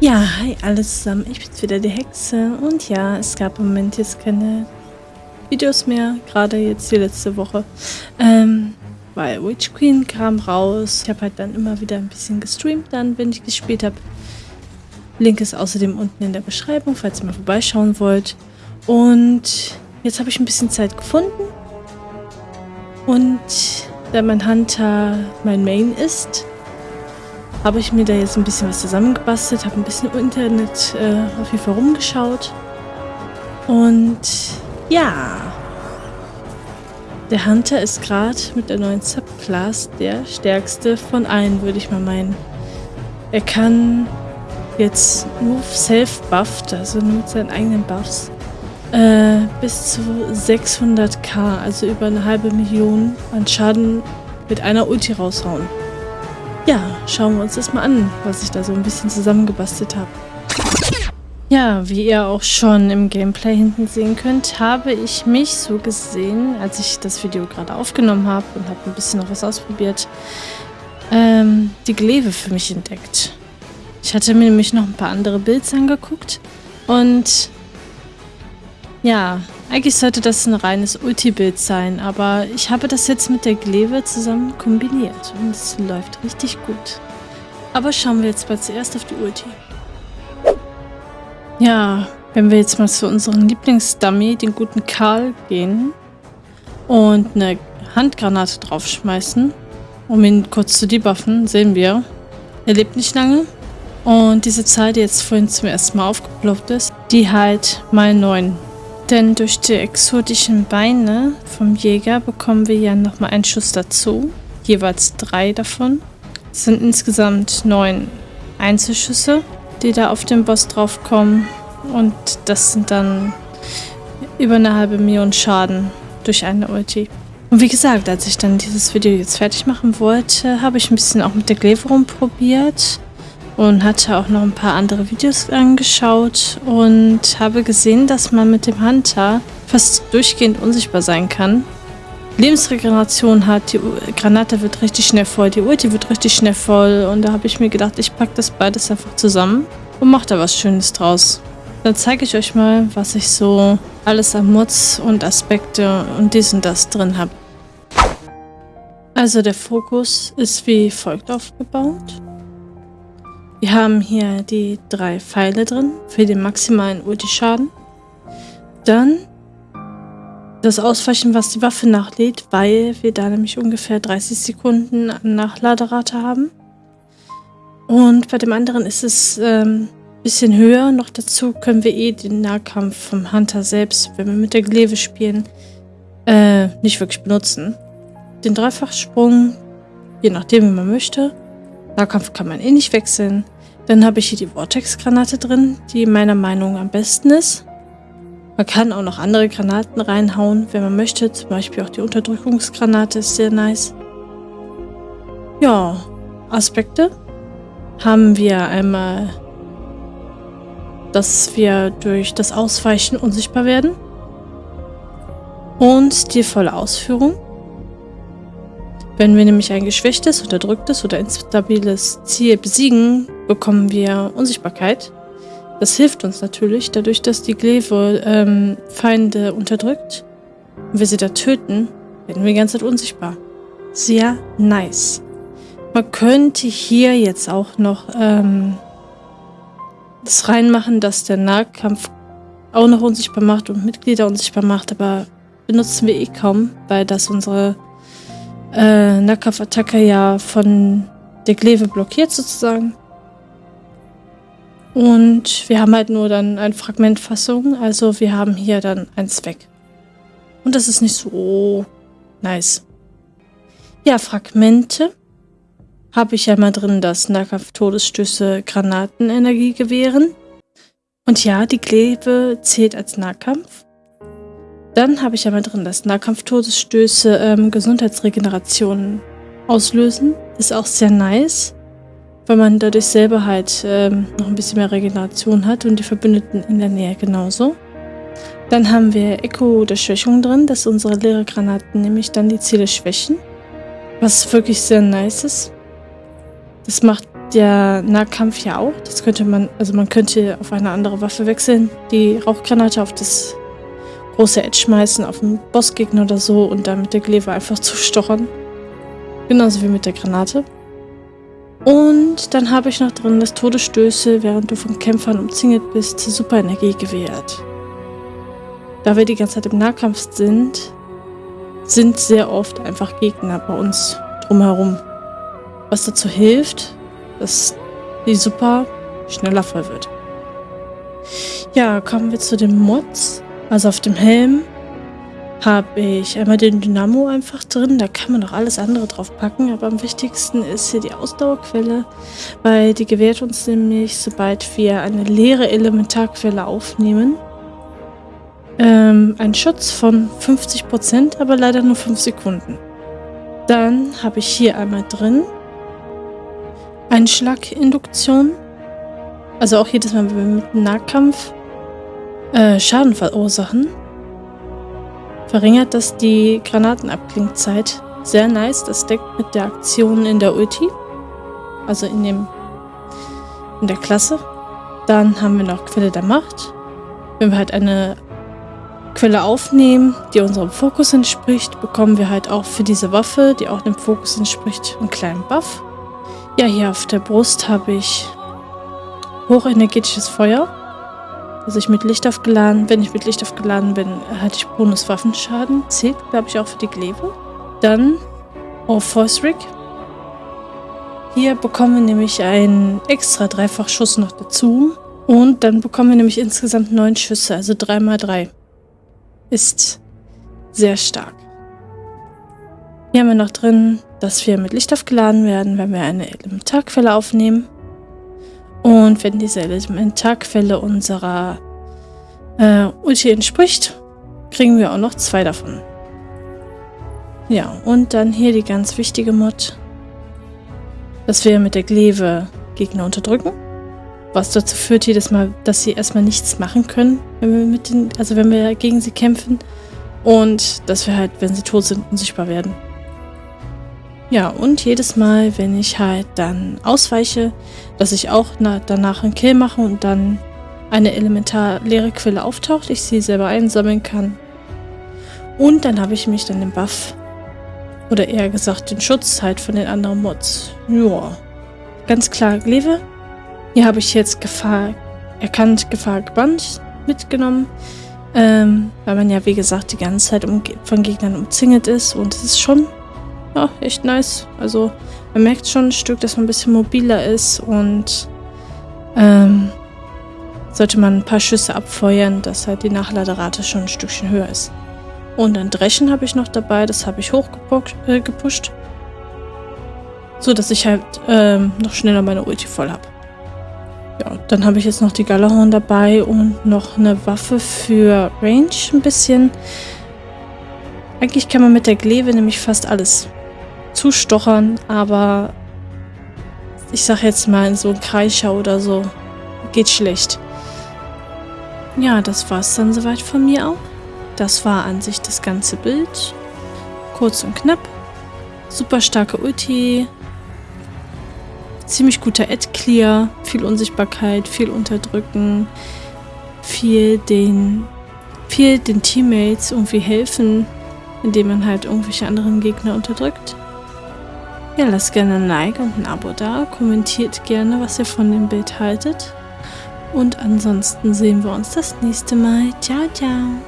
Ja, hi alle zusammen, ich bin's wieder die Hexe und ja, es gab im Moment jetzt keine Videos mehr, gerade jetzt die letzte Woche, ähm, weil Witch Queen kam raus. Ich habe halt dann immer wieder ein bisschen gestreamt, dann, wenn ich gespielt habe. Link ist außerdem unten in der Beschreibung, falls ihr mal vorbeischauen wollt. Und jetzt habe ich ein bisschen Zeit gefunden und da mein Hunter mein Main ist, habe ich mir da jetzt ein bisschen was zusammengebastelt, habe ein bisschen im Internet äh, auf jeden Fall rumgeschaut. Und ja, der Hunter ist gerade mit der neuen Subclass der stärkste von allen, würde ich mal meinen. Er kann jetzt nur self-buffed, also nur mit seinen eigenen Buffs, äh, bis zu 600k, also über eine halbe Million an Schaden mit einer Ulti raushauen. Ja, schauen wir uns das mal an, was ich da so ein bisschen zusammengebastelt habe. Ja, wie ihr auch schon im Gameplay hinten sehen könnt, habe ich mich so gesehen, als ich das Video gerade aufgenommen habe und habe ein bisschen noch was ausprobiert, ähm, die Glaive für mich entdeckt. Ich hatte mir nämlich noch ein paar andere Builds angeguckt und ja, eigentlich sollte das ein reines Ulti-Bild sein, aber ich habe das jetzt mit der Glaive zusammen kombiniert und es läuft richtig gut. Aber schauen wir jetzt mal zuerst auf die Ulti. Ja, wenn wir jetzt mal zu unserem Lieblingsdummy, den guten Karl, gehen und eine Handgranate draufschmeißen, um ihn kurz zu debuffen, sehen wir, er lebt nicht lange. Und diese Zahl, die jetzt vorhin zum ersten Mal aufgeploppt ist, die halt mal 9 denn durch die exotischen Beine vom Jäger bekommen wir ja nochmal einen Schuss dazu. Jeweils drei davon. Es sind insgesamt neun Einzelschüsse, die da auf den Boss draufkommen. Und das sind dann über eine halbe Million Schaden durch eine Ulti. Und wie gesagt, als ich dann dieses Video jetzt fertig machen wollte, habe ich ein bisschen auch mit der Glaive rumprobiert und hatte auch noch ein paar andere Videos angeschaut und habe gesehen, dass man mit dem Hunter fast durchgehend unsichtbar sein kann. Lebensregeneration hat, die Granate wird richtig schnell voll, die Ulti wird richtig schnell voll und da habe ich mir gedacht, ich packe das beides einfach zusammen und mache da was Schönes draus. Dann zeige ich euch mal, was ich so alles an Mods und Aspekte und dies und das drin habe. Also der Fokus ist wie folgt aufgebaut. Wir haben hier die drei Pfeile drin für den maximalen Ulti-Schaden. Dann das Ausweichen, was die Waffe nachlädt, weil wir da nämlich ungefähr 30 Sekunden Nachladerate haben. Und bei dem anderen ist es ein ähm, bisschen höher. Noch dazu können wir eh den Nahkampf vom Hunter selbst, wenn wir mit der Glaive spielen, äh, nicht wirklich benutzen. Den Dreifachsprung, je nachdem wie man möchte. Nahkampf kann man eh nicht wechseln. Dann habe ich hier die Vortex-Granate drin, die meiner Meinung nach am besten ist. Man kann auch noch andere Granaten reinhauen, wenn man möchte. Zum Beispiel auch die Unterdrückungsgranate ist sehr nice. Ja, Aspekte haben wir einmal, dass wir durch das Ausweichen unsichtbar werden. Und die volle Ausführung. Wenn wir nämlich ein geschwächtes, unterdrücktes oder instabiles Ziel besiegen, bekommen wir Unsichtbarkeit. Das hilft uns natürlich, dadurch, dass die Glaive ähm, Feinde unterdrückt und wir sie da töten, werden wir die ganze Zeit unsichtbar. Sehr nice. Man könnte hier jetzt auch noch ähm, das reinmachen, dass der Nahkampf auch noch unsichtbar macht und Mitglieder unsichtbar macht, aber benutzen wir eh kaum, weil das unsere äh, Nahkampfattacke ja von der Glaive blockiert sozusagen. Und wir haben halt nur dann eine Fragmentfassung, also wir haben hier dann eins weg. Und das ist nicht so nice. Ja, Fragmente habe ich ja mal drin, dass Nahkampf-Todesstöße Granatenenergie gewähren. Und ja, die Glaive zählt als Nahkampf. Dann habe ich ja mal drin, dass Nahkampf-Todesstöße ähm, Gesundheitsregenerationen auslösen. Ist auch sehr nice, weil man dadurch selber halt ähm, noch ein bisschen mehr Regeneration hat und die Verbündeten in der Nähe genauso. Dann haben wir Echo der Schwächung drin, dass unsere leere Granaten nämlich dann die Ziele schwächen. Was wirklich sehr nice ist. Das macht der Nahkampf ja auch. Das könnte man, also man könnte auf eine andere Waffe wechseln, die Rauchgranate auf das große Edge schmeißen, auf einen Bossgegner oder so und dann mit der Gleve einfach zu stochern. Genauso wie mit der Granate. Und dann habe ich noch drin, dass Todesstöße, während du von Kämpfern umzingelt bist, super Energie gewährt. Da wir die ganze Zeit im Nahkampf sind, sind sehr oft einfach Gegner bei uns drumherum. Was dazu hilft, dass die super schneller voll wird. Ja, kommen wir zu den Mods. Also auf dem Helm habe ich einmal den Dynamo einfach drin. Da kann man noch alles andere drauf packen. Aber am wichtigsten ist hier die Ausdauerquelle, weil die gewährt uns nämlich, sobald wir eine leere Elementarquelle aufnehmen, ähm, einen Schutz von 50%, aber leider nur 5 Sekunden. Dann habe ich hier einmal drin Einschlaginduktion. Also auch jedes Mal, wenn wir mit Nahkampf äh, Schaden verursachen, verringert das die Granatenabklingzeit. Sehr nice. Das deckt mit der Aktion in der Ulti. Also in dem in der Klasse. Dann haben wir noch Quelle der Macht. Wenn wir halt eine Quelle aufnehmen, die unserem Fokus entspricht, bekommen wir halt auch für diese Waffe, die auch dem Fokus entspricht, einen kleinen Buff. Ja, hier auf der Brust habe ich hochenergetisches Feuer. Also ich mit Licht aufgeladen, wenn ich mit Licht aufgeladen bin, hatte ich Bonus-Waffenschaden. Zählt, glaube ich, auch für die Glaive. Dann Oh Rig. Hier bekommen wir nämlich einen extra Dreifachschuss noch dazu. Und dann bekommen wir nämlich insgesamt neun Schüsse, also 3x3. Ist sehr stark. Hier haben wir noch drin dass wir mit Licht aufgeladen werden, wenn wir eine Elementarquelle aufnehmen. Und wenn diese Elementarquelle unserer äh, Ulti entspricht, kriegen wir auch noch zwei davon. Ja, und dann hier die ganz wichtige Mod, dass wir mit der Glaive Gegner unterdrücken. Was dazu führt jedes Mal, dass sie erstmal nichts machen können, wenn wir mit den, also wenn wir gegen sie kämpfen. Und dass wir halt, wenn sie tot sind, unsichtbar werden. Ja, und jedes Mal, wenn ich halt dann ausweiche, dass ich auch danach einen Kill mache und dann eine elementar leere Quelle auftaucht, ich sie selber einsammeln kann. Und dann habe ich mich dann den Buff, oder eher gesagt den Schutz halt von den anderen Mods. Ja, ganz klar Glaive. Hier habe ich jetzt Gefahr erkannt, Gefahr gebannt mitgenommen. Ähm, weil man ja, wie gesagt, die ganze Zeit von Gegnern umzingelt ist. Und es ist schon ja, echt nice. Also man merkt schon ein Stück, dass man ein bisschen mobiler ist und ähm, sollte man ein paar Schüsse abfeuern, dass halt die Nachladerate schon ein Stückchen höher ist. Und ein Dreschen habe ich noch dabei, das habe ich hochgepusht, äh, so dass ich halt ähm, noch schneller meine Ulti voll habe. Ja, dann habe ich jetzt noch die Galahorn dabei und noch eine Waffe für Range ein bisschen. Eigentlich kann man mit der Gleve nämlich fast alles zustochern, aber ich sag jetzt mal in so ein Kreischer oder so geht schlecht. Ja, das war's dann soweit von mir auch. Das war an sich das ganze Bild. Kurz und knapp. Super starke Ulti. Ziemlich guter Ad-Clear. Viel Unsichtbarkeit, viel Unterdrücken. Viel den, viel den Teammates irgendwie helfen, indem man halt irgendwelche anderen Gegner unterdrückt. Ja, lasst gerne ein Like und ein Abo da. Kommentiert gerne, was ihr von dem Bild haltet. Und ansonsten sehen wir uns das nächste Mal. Ciao, ciao.